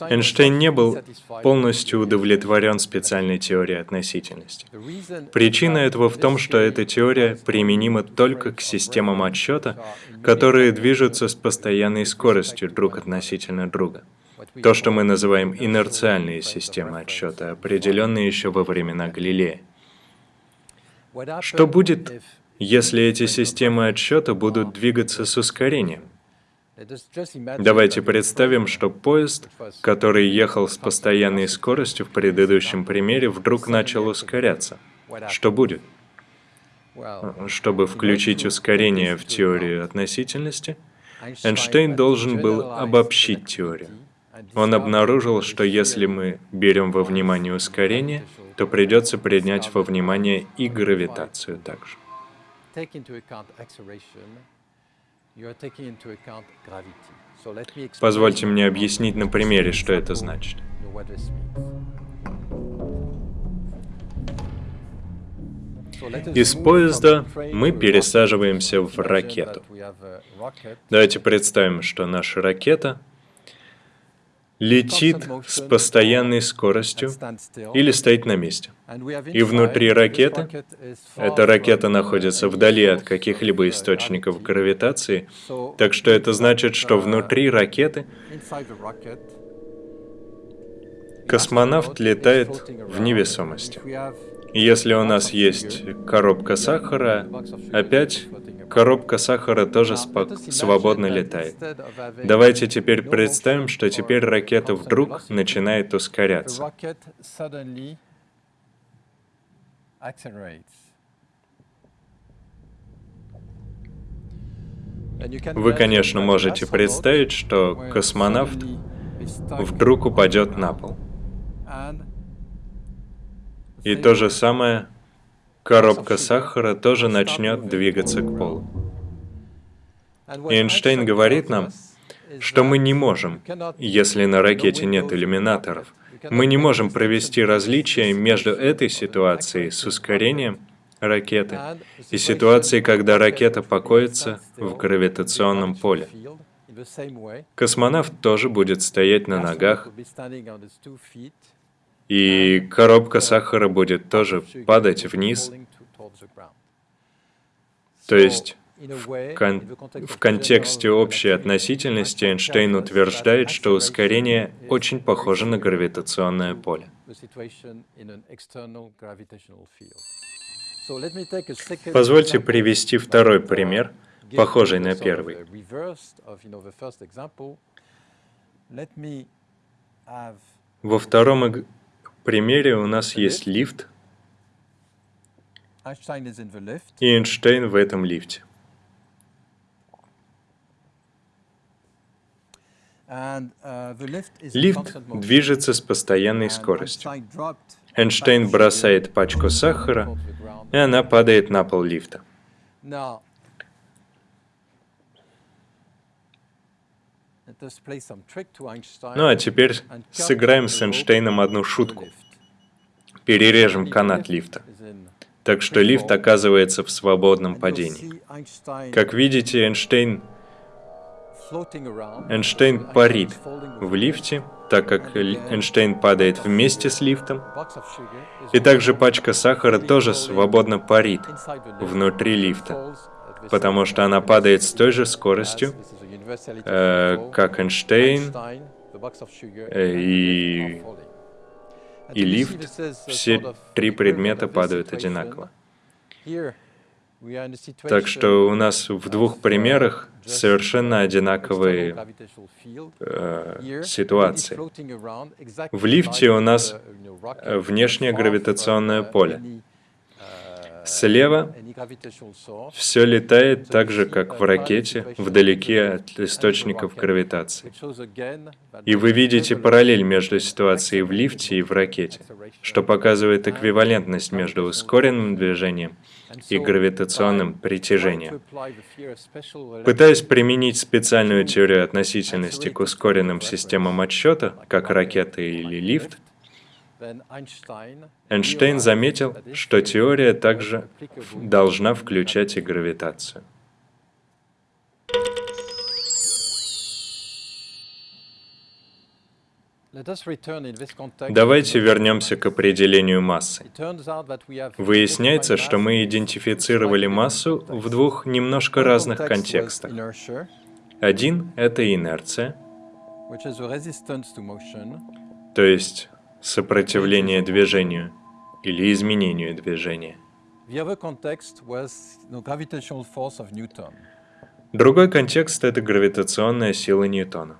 Эйнштейн не был полностью удовлетворен специальной теорией относительности. Причина этого в том, что эта теория применима только к системам отсчета, которые движутся с постоянной скоростью друг относительно друга. То, что мы называем инерциальные системы отсчета, определенные еще во времена Галилея. Что будет, если эти системы отсчета будут двигаться с ускорением? Давайте представим, что поезд, который ехал с постоянной скоростью в предыдущем примере, вдруг начал ускоряться. Что будет? Чтобы включить ускорение в теорию относительности, Эйнштейн должен был обобщить теорию. Он обнаружил, что если мы берем во внимание ускорение, то придется принять во внимание и гравитацию также. Позвольте мне объяснить на примере, что это значит. Из поезда мы пересаживаемся в ракету. Давайте представим, что наша ракета летит с постоянной скоростью или стоит на месте. И внутри ракеты, эта ракета находится вдали от каких-либо источников гравитации, так что это значит, что внутри ракеты космонавт летает в невесомости. Если у нас есть коробка сахара, опять коробка сахара тоже свободно летает. Давайте теперь представим, что теперь ракета вдруг начинает ускоряться. Вы, конечно, можете представить, что космонавт вдруг упадет на пол. И то же самое, коробка сахара тоже начнет двигаться к полу. Эйнштейн говорит нам, что мы не можем, если на ракете нет иллюминаторов, мы не можем провести различие между этой ситуацией с ускорением ракеты и ситуацией, когда ракета покоится в гравитационном поле. Космонавт тоже будет стоять на ногах, и коробка сахара будет тоже падать вниз. То есть в, кон в контексте общей относительности Эйнштейн утверждает, что ускорение очень похоже на гравитационное поле. Позвольте привести второй пример, похожий на первый. Во втором примере у нас есть лифт, и Эйнштейн в этом лифте. Лифт движется с постоянной скоростью. Эйнштейн бросает пачку сахара, и она падает на пол лифта. Ну а теперь сыграем с Эйнштейном одну шутку. Перережем канат лифта. Так что лифт оказывается в свободном падении. Как видите, Эйнштейн, Эйнштейн парит в лифте, так как Эйнштейн падает вместе с лифтом. И также пачка сахара тоже свободно парит внутри лифта, потому что она падает с той же скоростью, э, как Эйнштейн э, и, и лифт, все три предмета падают одинаково. Так что у нас в двух примерах совершенно одинаковые э, ситуации. В лифте у нас внешнее гравитационное поле. Слева все летает так же, как в ракете, вдалеке от источников гравитации. И вы видите параллель между ситуацией в лифте и в ракете, что показывает эквивалентность между ускоренным движением и гравитационным притяжением. Пытаясь применить специальную теорию относительности к ускоренным системам отсчета, как ракета или лифт, Эйнштейн заметил, что теория также должна включать и гравитацию. Давайте вернемся к определению массы. Выясняется, что мы идентифицировали массу в двух немножко разных контекстах. Один — это инерция, то есть сопротивление движению или изменению движения. Другой контекст — это гравитационная сила Ньютона.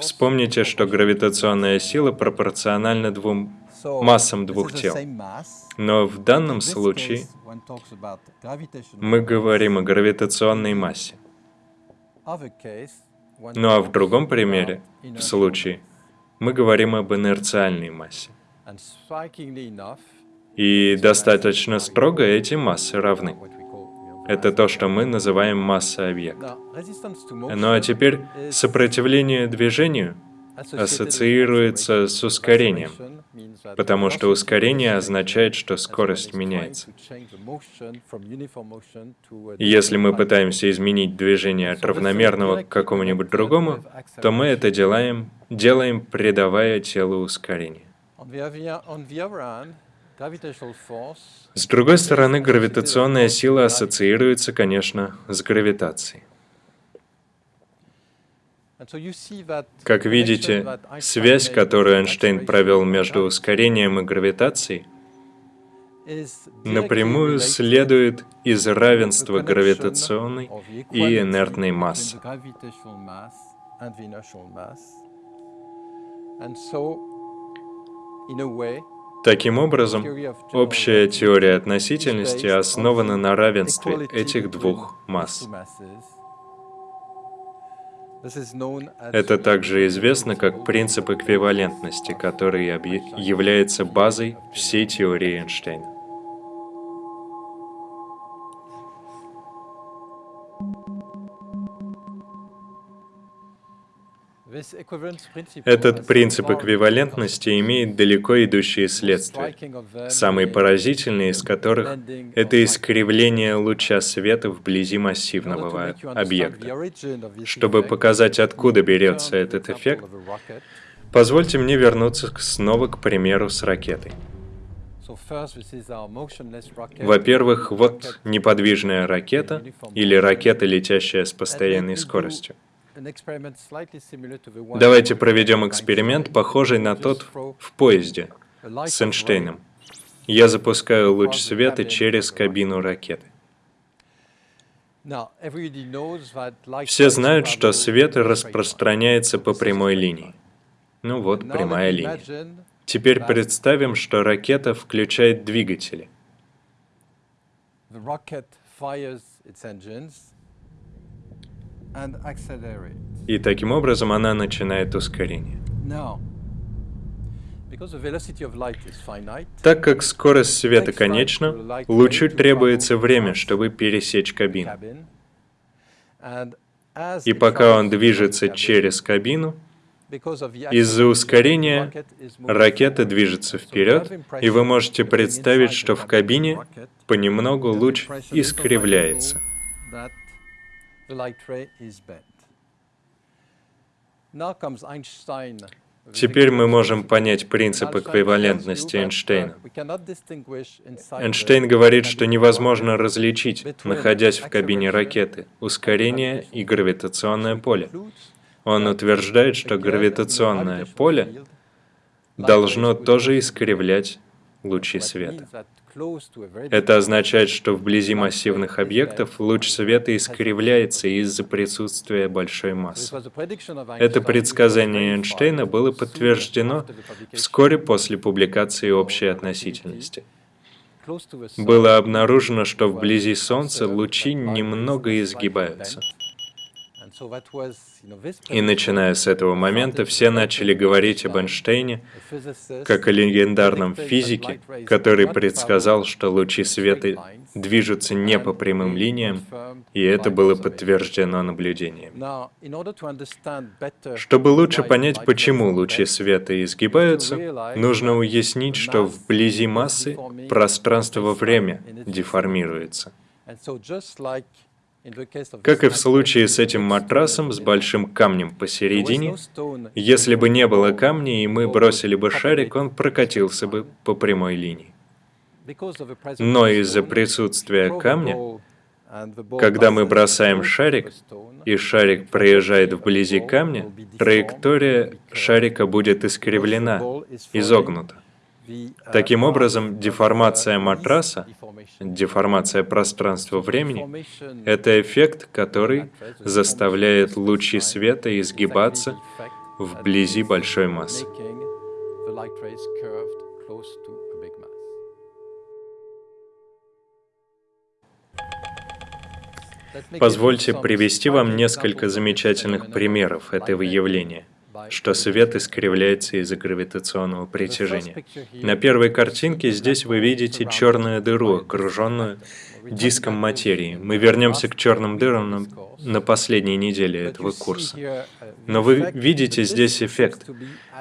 Вспомните, что гравитационная сила пропорциональна двум массам двух тел. Но в данном случае мы говорим о гравитационной массе. Ну а в другом примере, в случае, мы говорим об инерциальной массе. И достаточно строго эти массы равны. Это то, что мы называем масса объекта. Ну а теперь сопротивление движению ассоциируется с ускорением, потому что ускорение означает, что скорость меняется. Если мы пытаемся изменить движение от равномерного к какому-нибудь другому, то мы это делаем, делаем придавая телу ускорение. С другой стороны, гравитационная сила ассоциируется, конечно, с гравитацией. Как видите, связь, которую Эйнштейн провел между ускорением и гравитацией, напрямую следует из равенства гравитационной и инертной массы. Таким образом, общая теория относительности основана на равенстве этих двух масс. Это также известно как принцип эквивалентности, который является базой всей теории Эйнштейна. Этот принцип эквивалентности имеет далеко идущие следствия, самые поразительные из которых — это искривление луча света вблизи массивного объекта. Чтобы показать, откуда берется этот эффект, позвольте мне вернуться снова к примеру с ракетой. Во-первых, вот неподвижная ракета или ракета, летящая с постоянной скоростью. Давайте проведем эксперимент, похожий на тот в поезде с Эйнштейном. Я запускаю луч света через кабину ракеты. Все знают, что свет распространяется по прямой линии. Ну вот, прямая линия. Теперь представим, что ракета включает двигатели. И таким образом она начинает ускорение. Так как скорость света конечна, лучу требуется время, чтобы пересечь кабину. И пока он движется через кабину, из-за ускорения ракета движется вперед, и вы можете представить, что в кабине понемногу луч искривляется. Теперь мы можем понять принцип эквивалентности Эйнштейна. Эйнштейн говорит, что невозможно различить, находясь в кабине ракеты, ускорение и гравитационное поле. Он утверждает, что гравитационное поле должно тоже искривлять лучи света. Это означает, что вблизи массивных объектов луч света искривляется из-за присутствия большой массы. Это предсказание Эйнштейна было подтверждено вскоре после публикации общей относительности. Было обнаружено, что вблизи Солнца лучи немного изгибаются. И начиная с этого момента все начали говорить об Эйнштейне как о легендарном физике, который предсказал, что лучи света движутся не по прямым линиям, и это было подтверждено наблюдением. Чтобы лучше понять, почему лучи света изгибаются, нужно уяснить, что вблизи массы пространство-время деформируется. Как и в случае с этим матрасом с большим камнем посередине, если бы не было камня и мы бросили бы шарик, он прокатился бы по прямой линии. Но из-за присутствия камня, когда мы бросаем шарик, и шарик проезжает вблизи камня, траектория шарика будет искривлена, изогнута. Таким образом, деформация матраса, деформация пространства-времени — это эффект, который заставляет лучи света изгибаться вблизи большой массы. Позвольте привести вам несколько замечательных примеров этого явления — что свет искривляется из-за гравитационного притяжения. На первой картинке здесь вы видите черную дыру, окруженную диском материи. Мы вернемся к черным дырам на, на последней неделе этого курса. Но вы видите здесь эффект.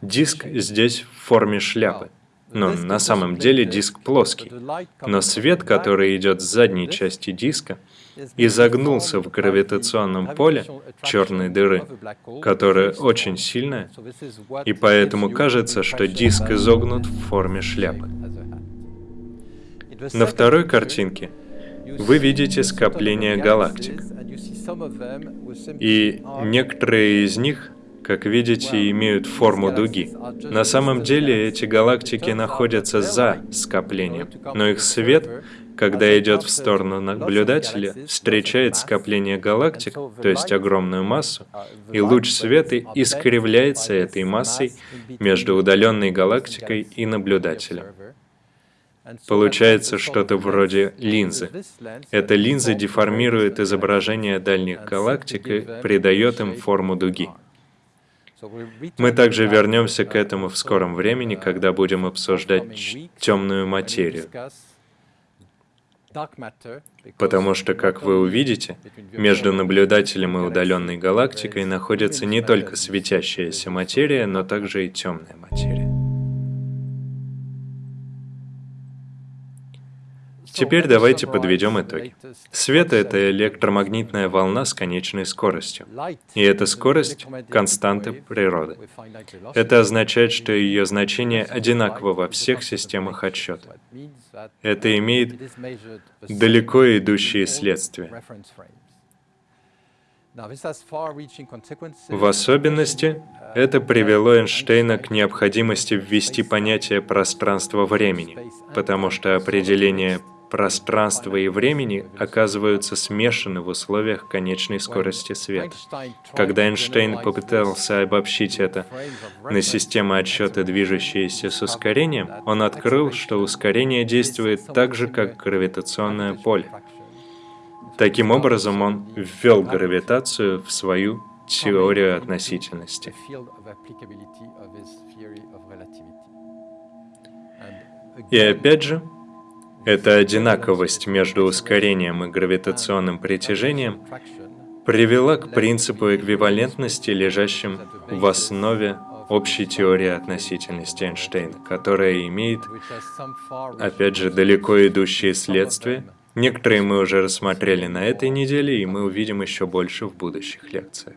Диск здесь в форме шляпы. Но на самом деле диск плоский. Но свет, который идет с задней части диска, изогнулся в гравитационном поле черной дыры, которая очень сильная, и поэтому кажется, что диск изогнут в форме шляпы. На второй картинке вы видите скопление галактик, и некоторые из них как видите, имеют форму дуги. На самом деле эти галактики находятся за скоплением, но их свет когда идет в сторону наблюдателя, встречает скопление галактик, то есть огромную массу, и луч света искривляется этой массой между удаленной галактикой и наблюдателем. Получается что-то вроде линзы. Эта линза деформирует изображение дальних галактик и придает им форму дуги. Мы также вернемся к этому в скором времени, когда будем обсуждать темную материю. Потому что, как вы увидите, между наблюдателем и удаленной галактикой находится не только светящаяся материя, но также и темная материя. Теперь давайте подведем итоги. Свет — это электромагнитная волна с конечной скоростью. И эта скорость — константа природы. Это означает, что ее значение одинаково во всех системах отсчета. Это имеет далеко идущие следствия. В особенности, это привело Эйнштейна к необходимости ввести понятие пространства-времени, потому что определение пространства и времени оказываются смешаны в условиях конечной скорости света. Когда Эйнштейн попытался обобщить это на системы отсчета, движущиеся с ускорением, он открыл, что ускорение действует так же, как гравитационное поле. Таким образом, он ввел гравитацию в свою теорию относительности. И опять же, эта одинаковость между ускорением и гравитационным притяжением привела к принципу эквивалентности, лежащим в основе общей теории относительности Эйнштейна, которая имеет, опять же, далеко идущие следствия. Некоторые мы уже рассмотрели на этой неделе, и мы увидим еще больше в будущих лекциях.